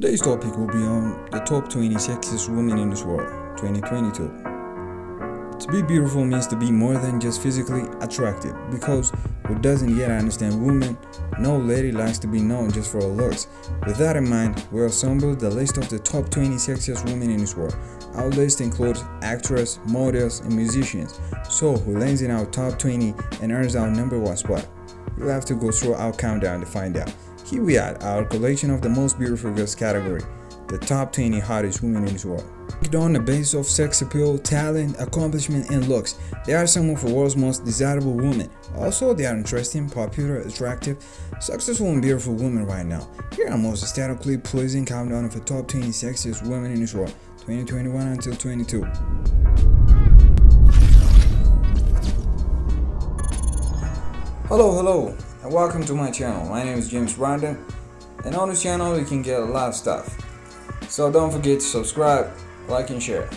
Today's topic will be on the top 20 sexiest women in this world, 2022. To be beautiful means to be more than just physically attractive because who doesn't yet understand women, no lady likes to be known just for her looks. With that in mind, we assembled the list of the top 20 sexiest women in this world. Our list includes actresses, models, and musicians. So who lands in our top 20 and earns our number one spot? You'll have to go through our countdown to find out. Here we are, our collection of the most beautiful girls category, the top 20 hottest women in this world. Ranked on the basis of sex appeal, talent, accomplishment, and looks, they are some of the world's most desirable women. Also, they are interesting, popular, attractive, successful, and beautiful women right now. Here are most aesthetically pleasing countdown of the top 20 sexiest women in this world, 2021 until 22. Hello, hello, and welcome to my channel. My name is James Brandon, and on this channel you can get a lot of stuff. So don't forget to subscribe, like, and share.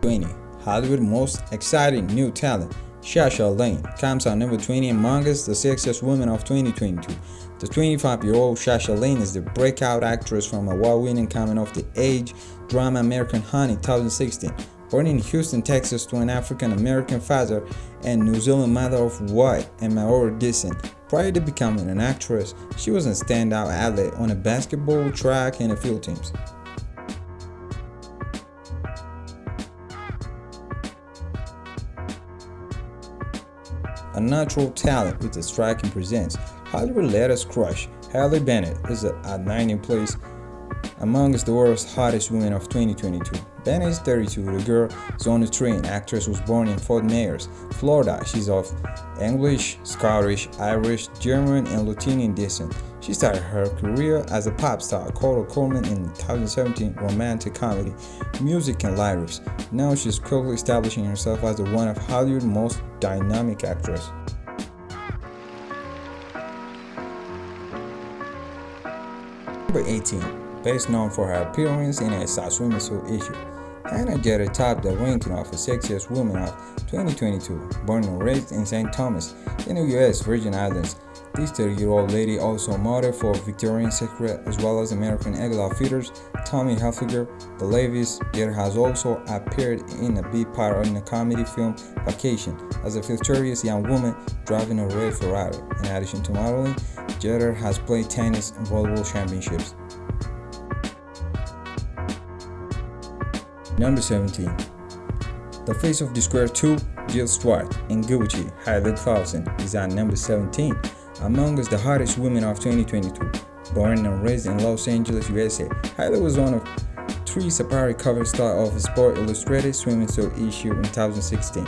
20. Hollywood most exciting new talent. Sasha Lane comes out number 20 among us, the sexiest woman of 2022. The 25-year-old Sasha Lane is the breakout actress from award-winning coming-of-the-age drama American Honey 2016. Born in Houston, Texas to an African-American father and New Zealand mother of white and Maori descent. Prior to becoming an actress, she was a standout athlete on a basketball, track, and a field teams. A natural talent with a striking presence, Hollywood latest crush, Haley Bennett, is at 19th place amongst the world's hottest women of 2022. Bennett is 32. The girl the train. Actress was born in Fort Myers, Florida. She's of English, Scottish, Irish, German, and Latinian descent. She started her career as a pop star, Cora Coleman in 2017 romantic comedy, music and lyrics. Now she's quickly establishing herself as one of Hollywood's most dynamic actresses. Number 18 best known for her appearance in a swimming suit issue. Hannah Jeter topped the ranking of the sexiest woman of 2022, born and raised in St. Thomas, in the U.S. Virgin Islands. This 30-year-old lady also modeled for Victoria's Secret as well as American Eagle Outfitters, Tommy Hilfiger, The Levi's. Jeter has also appeared in a big part in the comedy film Vacation as a victorious young woman driving a red Ferrari. In addition to modeling, Jeter has played tennis and volleyball championships. Number 17. The Face of the Square 2, Jill Stuart, and Gucci, Clauson, is at number 17, among us the hottest women of 2022. Born and raised in Los Angeles, USA, Hailey was one of three separate cover star of Sport Illustrated swimming suit issue in 2016.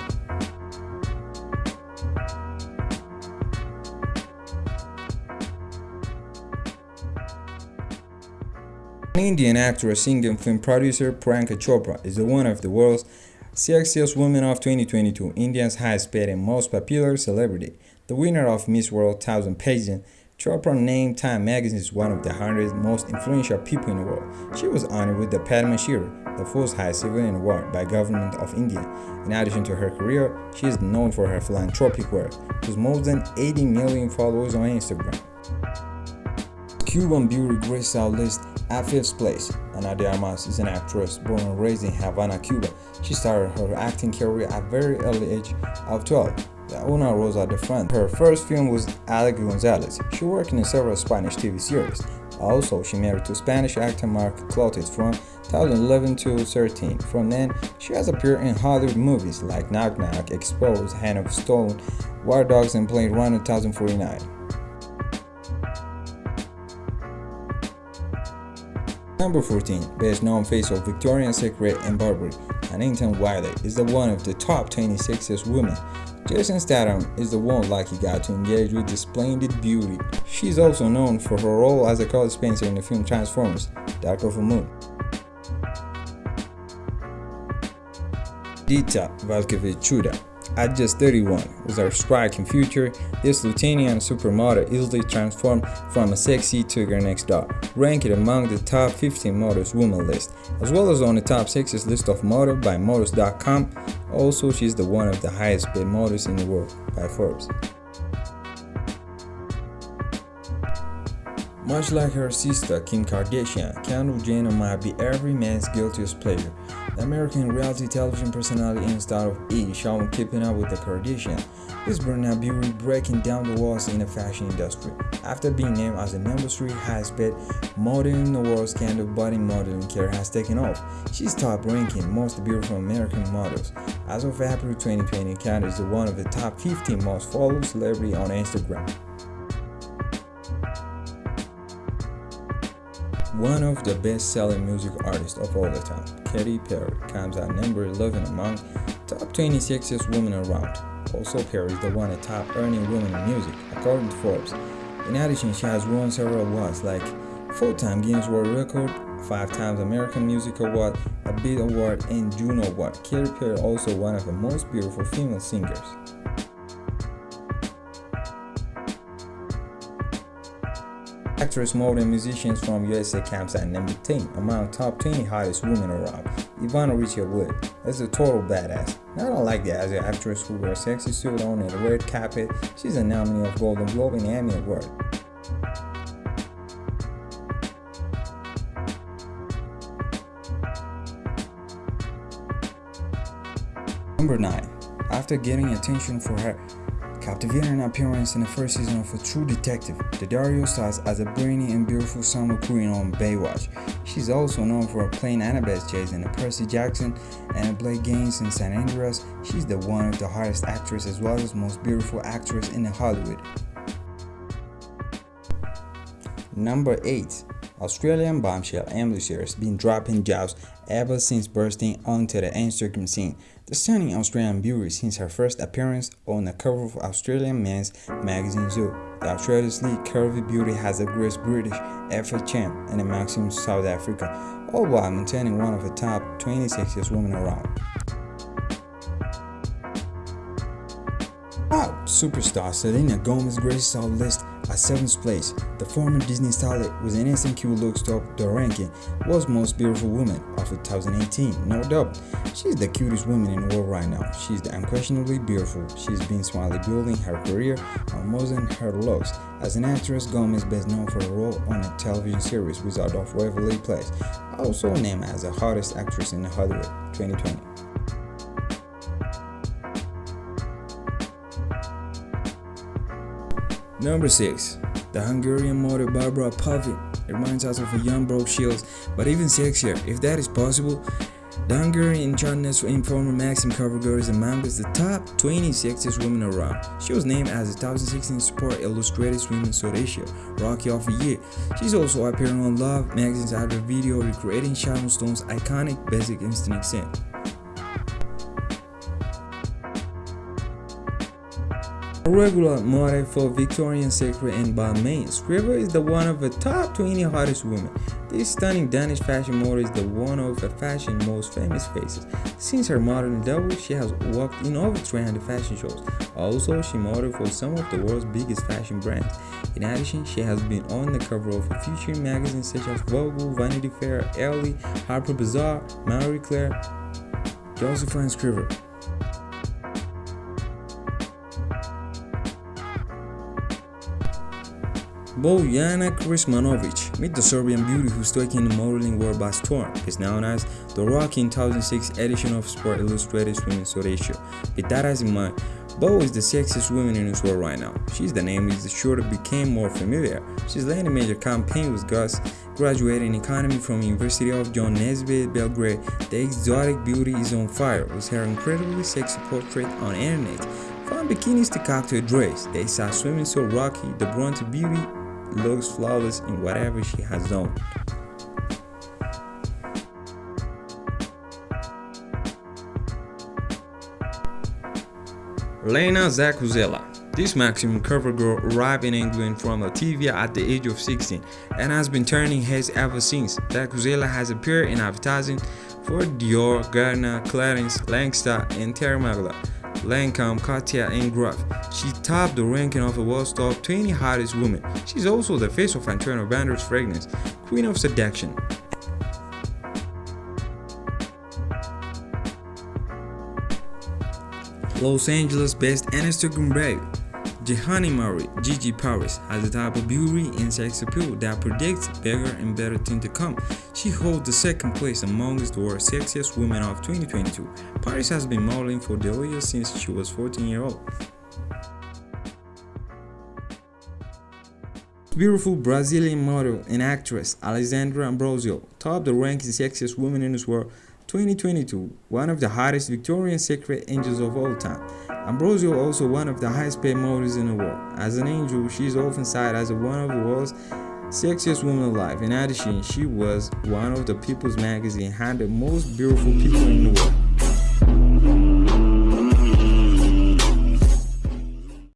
Indian actress, singer, and film producer Priyanka Chopra is the one of the world's sexiest women of 2022, India's highest paid and most popular celebrity. The winner of Miss World 1000 pageant, Chopra named Time magazine as one of the 100 most influential people in the world. She was honored with the Padma Shri, the fourth highest civilian award by government of India. In addition to her career, she is known for her philanthropic work, with more than 80 million followers on Instagram. Cuban beauty graced our list fifth place. Ana de Armas is an actress born and raised in Havana, Cuba. She started her acting career at very early age of 12. The Una rose at the front. Her first film was Alec Gonzalez. She worked in several Spanish TV series. Also, she married to Spanish actor Marc Clotet from 2011 to 13. From then, she has appeared in Hollywood movies like Knock Knock, Exposed, Hand of Stone, War Dogs, and Blade Runner 2049. Number 14, best known face of Victoria's Secret and Burberry, Huntington-Whiteley is the one of the top 26th women. Jason Statham is the one lucky guy to engage with the splendid beauty. She's also known for her role as a Carl Spencer in the film Transformers, Dark of the Moon. Dita Valkevich at just 31, with her striking future, this Lithuanian supermodel easily transformed from a sexy to her next door, ranked among the top 15 models women list, as well as on the top sexiest list of models by models.com. Also, she's the one of the highest paid models in the world by Forbes. Much like her sister Kim Kardashian, Kendall Jenner might be every man's guiltiest pleasure. The American reality television personality and star of E! shown keeping up with the Kardashian. This burnout beauty breaking down the walls in the fashion industry. After being named as the number 3 highest paid model in the world, Kendall budding modeling career has taken off. She's top ranking most beautiful American models. As of April 2020, Kendall is one of the top 15 most followed celebrity on Instagram. One of the best-selling music artists of all the time, Katy Perry, comes at number 11 among top 20 sexiest women around. Also, Perry is the one of top earning women in music, according to Forbes. In addition, she has won several awards like 4-time Guinness World Record, 5 times American Music Award, a Beat Award, and Juno Award. Katy Perry also one of the most beautiful female singers. Actress, model, and musicians from USA camps at number 10 among top 20 hottest women around. Ivana Rachel Wood is a total badass. Now, I don't like that as an actress who wears sexy suit on and a red carpet. She's a nominee of Golden Globe and Emmy Award. Number 9. After getting attention for her captivating appearance in the first season of A True Detective. Daddario stars as a brainy and beautiful Summer Queen on Baywatch. She's also known for playing Annabeth Chase in Percy Jackson and Blake Gaines in San Andreas. She's the one of the hottest actress as well as most beautiful actress in Hollywood. Number 8. Australian bombshell Emily Sierra's been dropping jobs ever since bursting onto the Instagram scene. The stunning Australian beauty since her first appearance on the cover of Australian men's magazine Zoo. The lead curvy beauty has a Grace British FHM and a Maxim South Africa, all while maintaining one of the top 20 sexiest women around. Wow, superstar Selena Gomez graces our list at 7th place, the former Disney starlet with an cute looks top the ranking was most beautiful woman of 2018, no doubt. She's the cutest woman in the world right now. She's unquestionably beautiful. She's been smartly building her career on more her looks. As an actress, Gomez best known for a role on a television series Wizard of Waverly Place, also named as the hottest actress in Hollywood 2020. Number 6. The Hungarian model Barbara Palvin reminds us of a young Brooke Shields, but even sexier, if that is possible. The Hungarian Chardonnay informer Maxim cover girl is among the top 20 sexiest women around. She was named as the 2016 Sport Illustrated Women's Ratio Rookie of the Year. She's also appearing on Love magazine's other video recreating Sharon Stone's iconic Basic Instinct scent. Regular model for Victoria's Secret and Balmain, Skriver is the one of the top 20 hottest women. This stunning Danish fashion model is the one of the fashion's most famous faces. Since her modeling debut, she has worked in over 300 fashion shows. Also, she modeled for some of the world's biggest fashion brands. In addition, she has been on the cover of few magazines such as Vogue, Vanity Fair, Elle, Harper Bazaar, Marie Claire, Josephine Skriver. Bojana Krsmanovic, meet the Serbian beauty who's taking the modeling world by storm, is known as the Rookie 2006 edition of Sport Illustrated Women's Ratio. With that as in mind, Bo is the sexiest woman in this world right now. She's the name is sure to became more familiar. She's led a major campaign with Gus, graduating economy from University of John Naisbitt, Belgrade. The exotic beauty is on fire with her incredibly sexy portrait on internet. From bikinis to cocktail dress, they saw swimming so rocky, the bronze beauty looks flawless in whatever she has done. Lena Zakuzela this maximum cover girl arrived in England from Latvia at the age of 16 and has been turning heads ever since. Zakuzela has appeared in advertising for Dior, Garnier, Clarins, Langstar, and Terry Magla. Lancome, Katia, and Gruff. She topped the ranking of the world's top 20 hottest women. She's also the face of Antonio Banderas fragrance, Queen of Seduction. Los Angeles best Instagram babe. Jehani Murray, Gigi Paris, has a type of beauty and sex appeal that predicts bigger and better things to come. She holds the second place amongst the world's sexiest women of 2022. Paris has been modeling for Delia since she was 14 years old. Beautiful Brazilian model and actress Alessandra Ambrosio topped the ranking sexiest woman in this world 2022, one of the hottest Victoria's Secret angels of all time. Ambrosio also one of the highest paid models in the world. As an angel, she is often cited as one of the world's sexiest women alive. In addition, she was one of the People's Magazine 100 most beautiful people in the world.